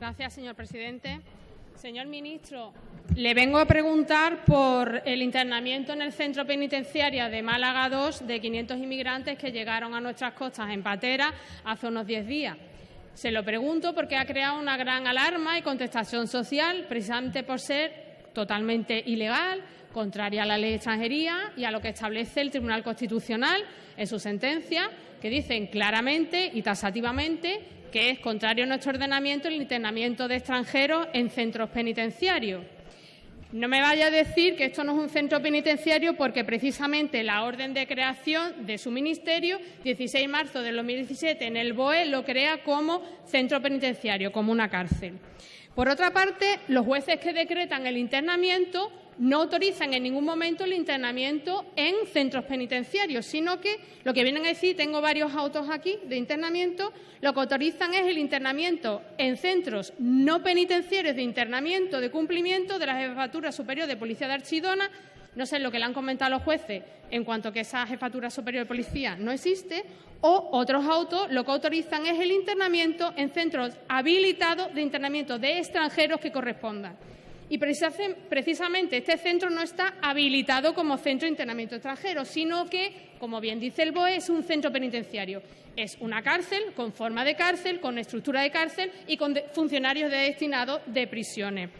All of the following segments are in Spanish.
Gracias, señor presidente. Señor ministro, le vengo a preguntar por el internamiento en el centro penitenciario de Málaga II de 500 inmigrantes que llegaron a nuestras costas en patera hace unos 10 días. Se lo pregunto porque ha creado una gran alarma y contestación social, precisamente por ser totalmente ilegal, contraria a la ley de extranjería y a lo que establece el Tribunal Constitucional en su sentencia, que dicen claramente y tasativamente que es contrario a nuestro ordenamiento el internamiento de extranjeros en centros penitenciarios. No me vaya a decir que esto no es un centro penitenciario porque precisamente la orden de creación de su ministerio, 16 de marzo de 2017, en el BOE lo crea como centro penitenciario, como una cárcel. Por otra parte, los jueces que decretan el internamiento no autorizan en ningún momento el internamiento en centros penitenciarios, sino que lo que vienen a decir, tengo varios autos aquí de internamiento, lo que autorizan es el internamiento en centros no penitenciarios de internamiento de cumplimiento de la Jefatura Superior de Policía de Archidona, no sé lo que le han comentado los jueces en cuanto a que esa Jefatura Superior de Policía no existe, o otros autos lo que autorizan es el internamiento en centros habilitados de internamiento de extranjeros que correspondan. Y precisamente este centro no está habilitado como centro de internamiento extranjero, sino que, como bien dice el BOE, es un centro penitenciario. Es una cárcel con forma de cárcel, con estructura de cárcel y con funcionarios destinados de prisiones.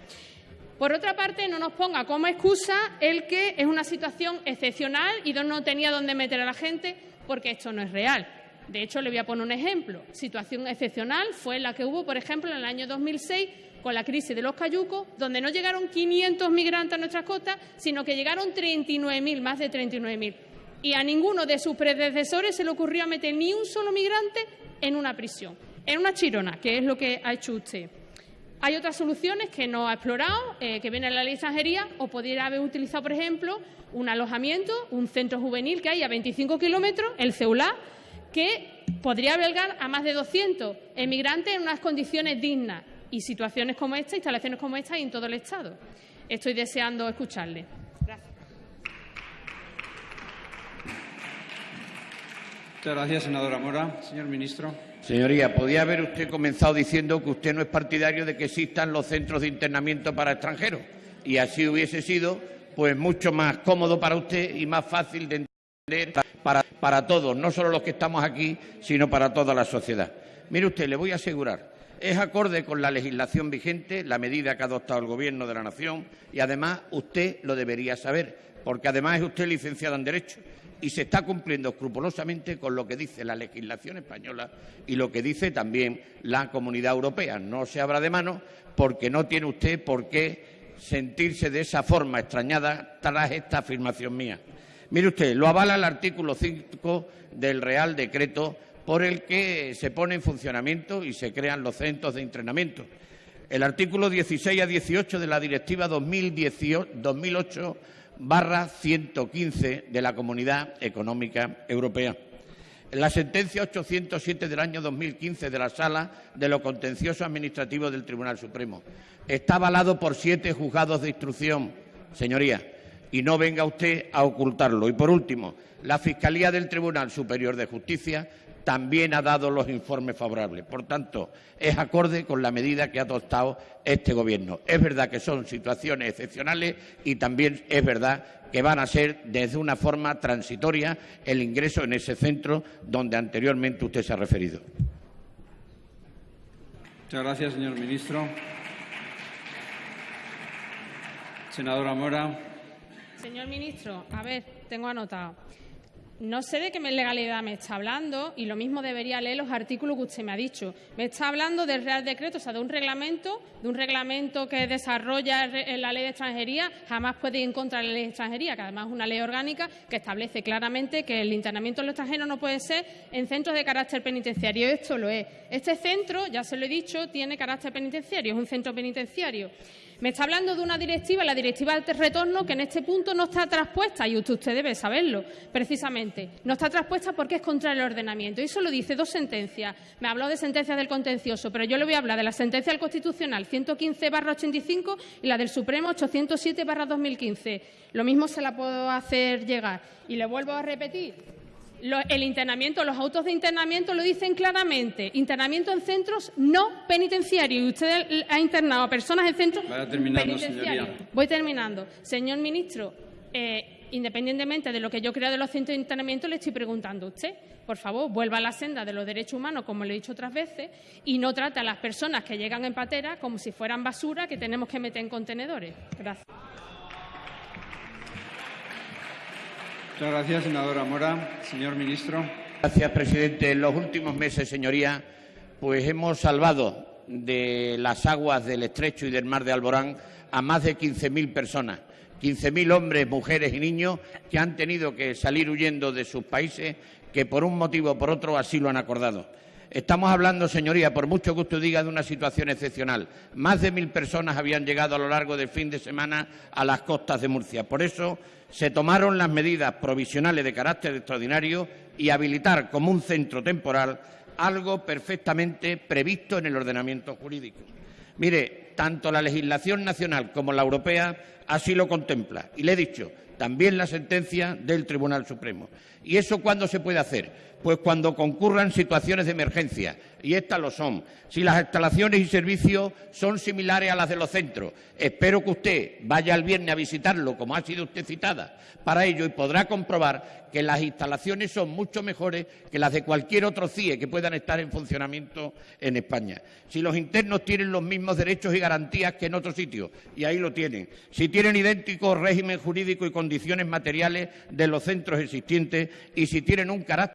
Por otra parte, no nos ponga como excusa el que es una situación excepcional y no tenía dónde meter a la gente, porque esto no es real. De hecho, le voy a poner un ejemplo. Situación excepcional fue la que hubo, por ejemplo, en el año 2006 con la crisis de los cayucos, donde no llegaron 500 migrantes a nuestras costas, sino que llegaron 39.000, más de 39.000. Y a ninguno de sus predecesores se le ocurrió meter ni un solo migrante en una prisión, en una chirona, que es lo que ha hecho usted. Hay otras soluciones que no ha explorado, eh, que viene en la ley de extranjería, o podría haber utilizado, por ejemplo, un alojamiento, un centro juvenil que hay a 25 kilómetros, el CEULA, que podría albergar a más de 200 emigrantes en unas condiciones dignas y situaciones como esta, instalaciones como esta en todo el Estado. Estoy deseando escucharle. Gracias. Muchas gracias, senadora Mora. Señor ministro. Señoría, podía haber usted comenzado diciendo que usted no es partidario de que existan los centros de internamiento para extranjeros y así hubiese sido pues mucho más cómodo para usted y más fácil de entender para, para todos, no solo los que estamos aquí, sino para toda la sociedad. Mire usted, le voy a asegurar es acorde con la legislación vigente, la medida que ha adoptado el Gobierno de la Nación y, además, usted lo debería saber, porque, además, es usted licenciado en Derecho y se está cumpliendo escrupulosamente con lo que dice la legislación española y lo que dice también la Comunidad Europea. No se abra de mano porque no tiene usted por qué sentirse de esa forma extrañada tras esta afirmación mía. Mire usted, lo avala el artículo 5 del Real Decreto por el que se pone en funcionamiento y se crean los centros de entrenamiento. El artículo 16 a 18 de la Directiva 2008-115 de la Comunidad Económica Europea. La sentencia 807 del año 2015 de la Sala de lo Contencioso Administrativo del Tribunal Supremo está avalado por siete juzgados de instrucción, señoría, y no venga usted a ocultarlo. Y, por último, la Fiscalía del Tribunal Superior de Justicia también ha dado los informes favorables. Por tanto, es acorde con la medida que ha adoptado este Gobierno. Es verdad que son situaciones excepcionales y también es verdad que van a ser desde una forma transitoria el ingreso en ese centro donde anteriormente usted se ha referido. Muchas gracias, señor ministro. Senadora Mora. Señor ministro, a ver, tengo anotado. No sé de qué legalidad me está hablando y lo mismo debería leer los artículos que usted me ha dicho. Me está hablando del Real Decreto, o sea, de un reglamento, de un reglamento que desarrolla la ley de extranjería. Jamás puede ir en contra de la ley de extranjería, que además es una ley orgánica que establece claramente que el internamiento de los extranjeros no puede ser en centros de carácter penitenciario. Esto lo es. Este centro, ya se lo he dicho, tiene carácter penitenciario, es un centro penitenciario. Me está hablando de una directiva, la directiva del retorno, que en este punto no está traspuesta, y usted, debe saberlo, precisamente. No está traspuesta porque es contra el ordenamiento. Y eso lo dice dos sentencias. Me habló de sentencias del contencioso, pero yo le voy a hablar de la sentencia del Constitucional 115-85 y la del Supremo 807-2015. Lo mismo se la puedo hacer llegar. Y le vuelvo a repetir Lo- el internamiento, los autos de internamiento lo dicen claramente. Internamiento en centros no penitenciarios. Y usted ha internado a personas en centros penitenciarios. señoría. Voy terminando. Señor ministro, eh, independientemente de lo que yo creo de los centros de internamiento, le estoy preguntando a usted. Por favor, vuelva a la senda de los derechos humanos, como le he dicho otras veces, y no trate a las personas que llegan en patera como si fueran basura que tenemos que meter en contenedores. Gracias. Gracias, senadora Mora. Señor ministro. Gracias, presidente. En los últimos meses, señoría, pues hemos salvado de las aguas del estrecho y del mar de Alborán a más de 15.000 personas. 15.000 hombres, mujeres y niños que han tenido que salir huyendo de sus países, que por un motivo o por otro así lo han acordado. Estamos hablando, señoría, por mucho que usted diga, de una situación excepcional. Más de mil personas habían llegado a lo largo del fin de semana a las costas de Murcia. Por eso se tomaron las medidas provisionales de carácter extraordinario y habilitar como un centro temporal algo perfectamente previsto en el ordenamiento jurídico. Mire, tanto la legislación nacional como la europea así lo contempla. Y le he dicho, también la sentencia del Tribunal Supremo. ¿Y eso cuándo se puede hacer? Pues cuando concurran situaciones de emergencia, y estas lo son. Si las instalaciones y servicios son similares a las de los centros, espero que usted vaya el viernes a visitarlo, como ha sido usted citada, para ello y podrá comprobar que las instalaciones son mucho mejores que las de cualquier otro CIE que puedan estar en funcionamiento en España. Si los internos tienen los mismos derechos y garantías que en otros sitios, y ahí lo tienen. Si tienen idéntico régimen jurídico y condiciones materiales de los centros existentes y si tienen un carácter